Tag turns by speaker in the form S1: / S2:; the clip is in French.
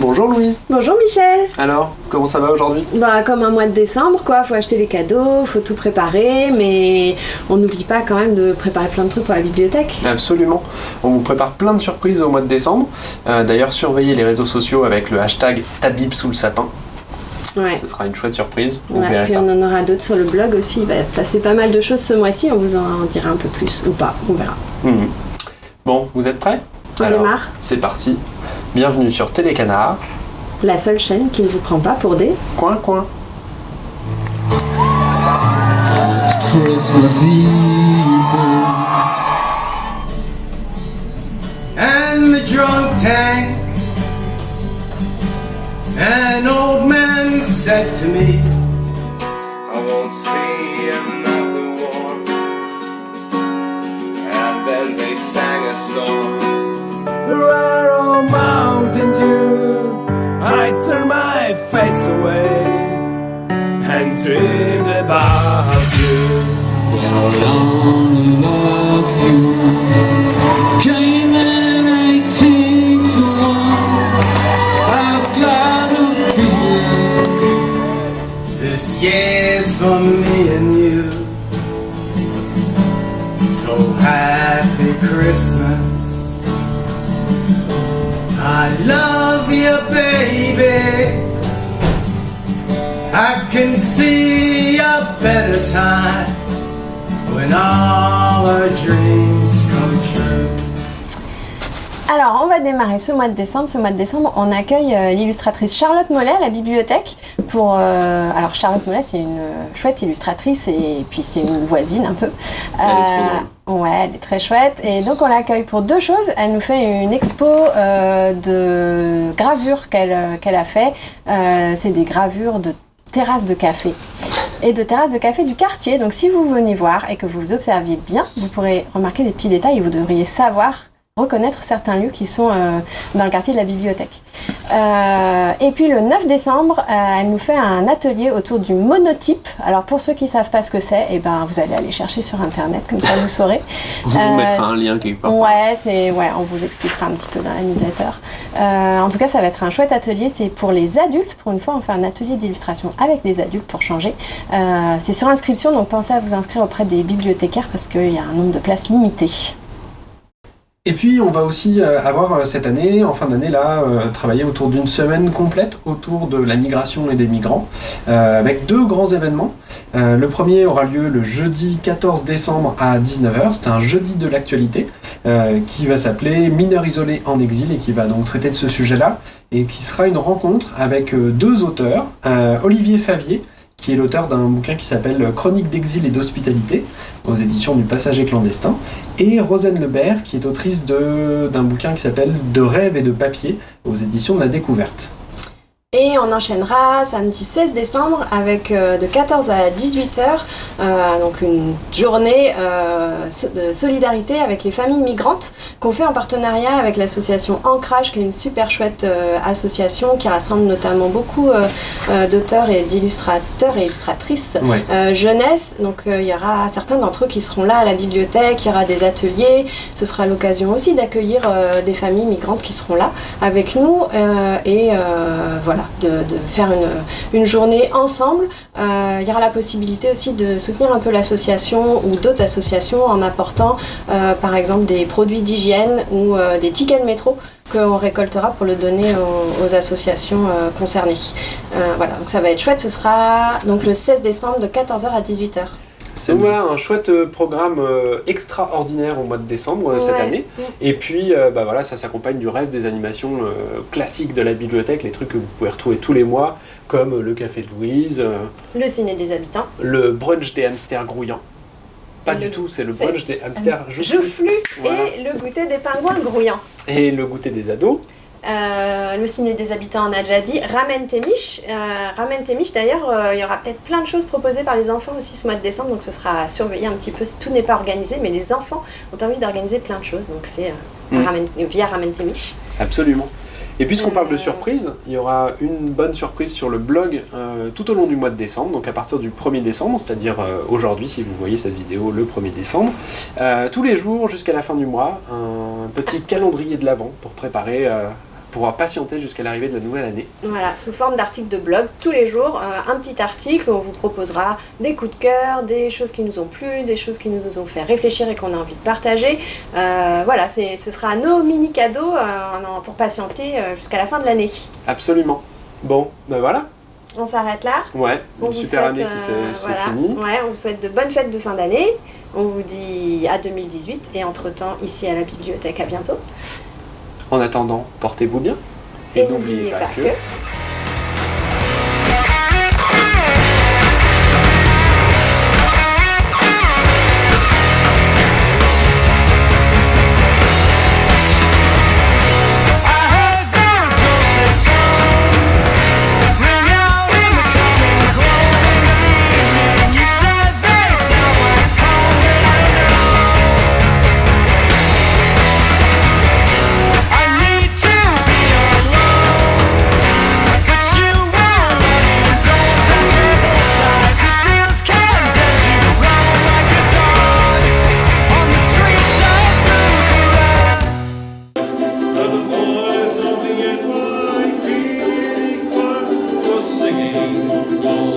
S1: Bonjour Louise.
S2: Bonjour Michel.
S1: Alors, comment ça va aujourd'hui?
S2: Bah comme un mois de décembre quoi, faut acheter les cadeaux, faut tout préparer, mais on n'oublie pas quand même de préparer plein de trucs pour la bibliothèque.
S1: Absolument. On vous prépare plein de surprises au mois de décembre. Euh, D'ailleurs, surveillez les réseaux sociaux avec le hashtag Tabib sous le sapin.
S2: Ouais.
S1: Ce sera une chouette surprise. Vous
S2: Ouais,
S1: verrez
S2: puis
S1: ça.
S2: on en aura d'autres sur le blog aussi, il va se passer pas mal de choses ce mois-ci, on vous en dira un peu plus ou pas, on verra.
S1: Mhm. Bon, vous êtes prêts?
S2: On démarre
S1: C'est parti. Bienvenue sur Télécanard.
S2: La seule chaîne qui ne vous prend pas pour des...
S1: Coin, coin.
S3: Christmas Eve
S4: and the drunk tank. An old man said to me, I won't see another war. And then they sang a song. Rare year's for me and you. So happy Christmas. I love you, baby. I can see a better time
S2: Alors, on va démarrer ce mois de décembre. Ce mois de décembre, on accueille euh, l'illustratrice Charlotte Mollet à la bibliothèque. Pour, euh, alors, Charlotte Mollet, c'est une euh, chouette illustratrice et puis c'est une voisine un peu. Euh,
S1: Elle est trop
S2: Ouais, elle est très chouette. Et donc, on l'accueille pour deux choses. Elle nous fait une expo euh, de gravures qu'elle qu'elle a fait. Euh, c'est des gravures de terrasses de café et de terrasses de café du quartier. Donc, si vous venez voir et que vous observiez bien, vous pourrez remarquer des petits détails et vous devriez savoir reconnaître certains lieux qui sont euh, dans le quartier de la bibliothèque. Euh, et puis le 9 décembre, euh, elle nous fait un atelier autour du monotype. Alors pour ceux qui ne savent pas ce que c'est, eh ben, vous allez aller chercher sur internet, comme ça vous saurez.
S1: On vous mettra un lien quelque part.
S2: Ouais, ouais, on vous expliquera un petit peu dans la newsletter. En tout cas, ça va être un chouette atelier. C'est pour les adultes. Pour une fois, on fait un atelier d'illustration avec les adultes pour changer. C'est sur inscription, donc pensez à vous inscrire auprès des bibliothécaires parce qu'il y a un nombre de places limité.
S1: Et puis on va aussi euh, avoir euh, cette année, en fin d'année là, euh, travailler autour d'une semaine complète autour de la migration et des migrants, avec deux grands événements. Le premier aura lieu le jeudi 14 décembre à 19h, c'est un jeudi de l'actualité, qui va s'appeler Mineurs isolés en exil et qui va donc traiter de ce sujet-là, et qui sera une rencontre avec deux auteurs, Olivier Favier, qui est l'auteur d'un bouquin qui s'appelle Chronique d'exil et d'hospitalité, aux éditions du Passager clandestin, et Rosen Lebert, qui est autrice d'un bouquin qui s'appelle De rêve et de papier, aux éditions de la découverte.
S2: Et on enchaînera samedi 16 décembre avec euh, de 14 à 18 heures, euh, donc une journée euh, de solidarité avec les familles migrantes qu'on fait en partenariat avec l'association Ancrage, qui est une super chouette association qui rassemble notamment beaucoup d'auteurs et d'illustrateurs et illustratrices
S1: Ouais.
S2: jeunesse. Donc il y aura certains d'entre eux qui seront là à la bibliothèque, il y aura des ateliers. Ce sera l'occasion aussi d'accueillir des familles migrantes qui seront là avec nous et euh, de, faire une, une journée ensemble. Euh, il y aura la possibilité aussi de soutenir un peu l'association ou d'autres associations en apportant euh, par exemple des produits d'hygiène ou euh, des tickets de métro qu'on récoltera pour le donner aux, associations concernées. Voilà, donc ça va être chouette. Ce sera donc le 16 décembre de 14h à 18h.
S1: C'est voilà un chouette euh, programme euh, extraordinaire au mois de décembre euh, cette année. Et puis euh, bah voilà, ça s'accompagne du reste des animations euh, classiques de la bibliothèque, les trucs que vous pouvez retrouver tous les mois, comme le café de Louise, euh,
S2: Le ciné des habitants.
S1: le brunch des hamsters grouillants. Pas du tout, c'est le brunch des hamsters joufflus.
S2: Joufflu
S1: Voilà.
S2: et le goûter des pingouins grouillants.
S1: Et le goûter des ados.
S2: Euh, le ciné des habitants, on a déjà dit. Ramène tes miches. Euh, Ramène tes miches, d'ailleurs, euh, il y aura peut-être plein de choses proposées par les enfants aussi ce mois de décembre, donc ce sera à surveiller un petit peu. Tout n'est pas organisé, mais les enfants ont envie d'organiser plein de choses, donc c'est euh,
S1: Mm.
S2: Via Ramène tes miches.
S1: Absolument. Et puisqu'on parle de
S2: Euh.
S1: surprise, il y aura une bonne surprise sur le blog euh, tout au long du mois de décembre, donc à partir du 1er décembre, c'est-à-dire euh, aujourd'hui si vous voyez cette vidéo le 1er décembre, euh, tous les jours jusqu'à la fin du mois, un petit calendrier de l'Avent pour préparer euh,
S5: pourra patienter jusqu'à l'arrivée de la nouvelle année.
S2: Voilà, sous forme d'articles de blog, tous les jours, euh, un petit article où on vous proposera des coups de cœur, des choses qui nous ont plu, des choses qui nous ont fait réfléchir et qu'on a envie de partager. Euh, voilà, ce sera nos mini cadeaux euh, pour patienter jusqu'à la fin de l'année.
S5: Absolument. Bon, ben voilà.
S2: On s'arrête là.
S5: Ouais,
S2: On
S5: une
S2: vous
S5: super
S2: souhaite,
S5: année qui s'est
S2: voilà.
S5: finie.
S2: Ouais, on vous souhaite de bonnes fêtes de fin d'année. On vous dit à 2018 et entre-temps ici à la bibliothèque, à bientôt.
S5: En attendant, portez-vous bien. Et, n'oubliez pas que...
S6: of the